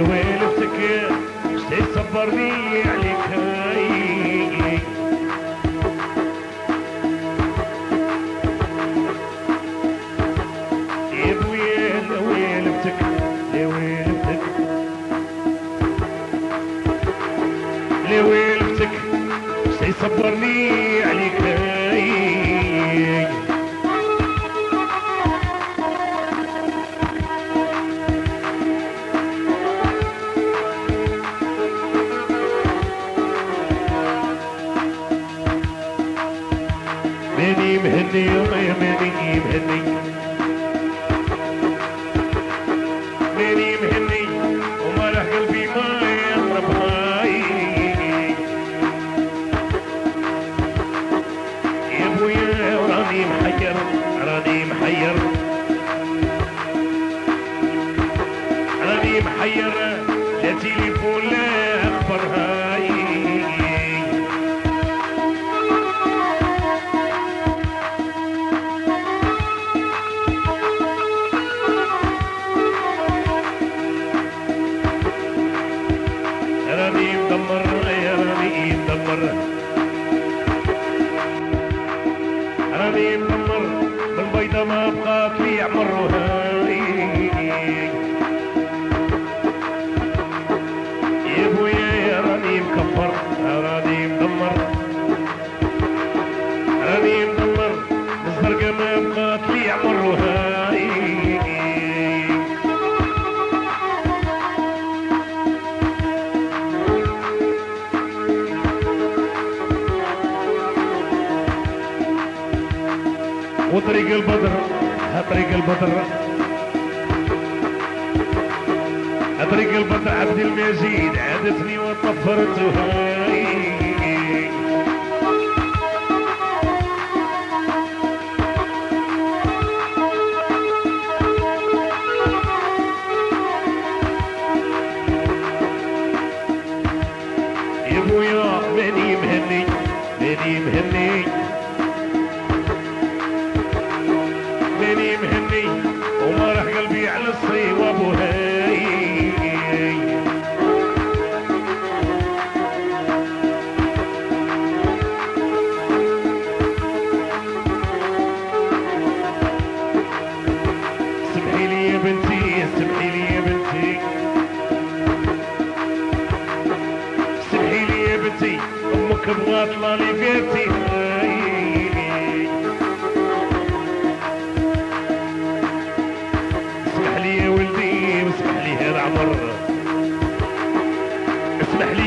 اللي شتي عليك يا صبرني عليك يا ماني مهني ماني مهني وما قلبي ما يا راني محير راني محير راني محير لا لا أخبار راني مدمر بالبيضة ما بقات لي عمر وطريق البدر طريق البدر. طريق البدر عبد المجيد عادتني وطفرت هاي يا ابويا ماني مهني ماني مهني مهني وما قلبي على الصي وابو هاي سمحي لي يا بنتي سمحي لي يا بنتي. سمحي لي يا بنتي أمك بيتي.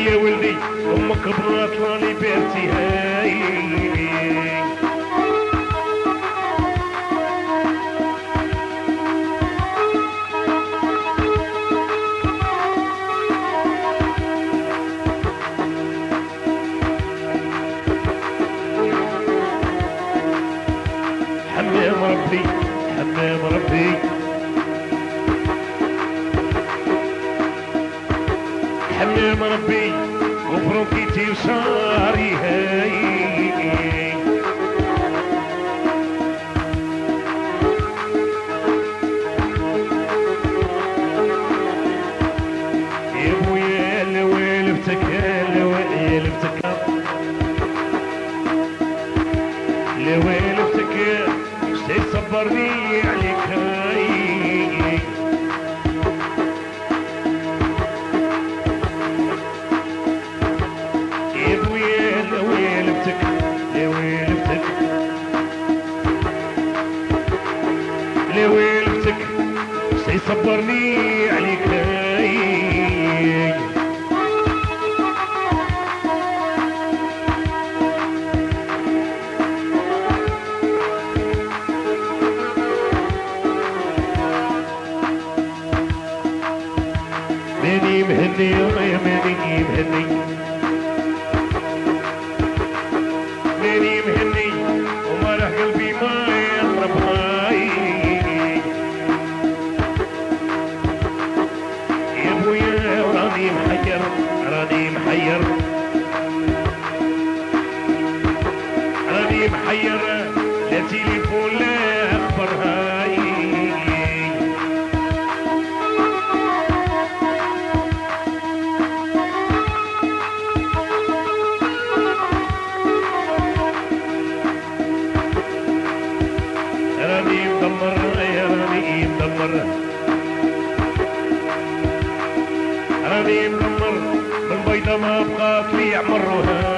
يا ولدي أمك بغات لي بيتي حمام ربي وبرونكيتي وشاري هاي. يا أبويا لوالفتك لوالفتك لوالفتك شتي صبرني عليك. ماني مهني يا ماني مهني مهني قلبي ما يا ابويا راني محير راني محير راني محير لا راني مغمر بالبيضة ما بقات لي عمر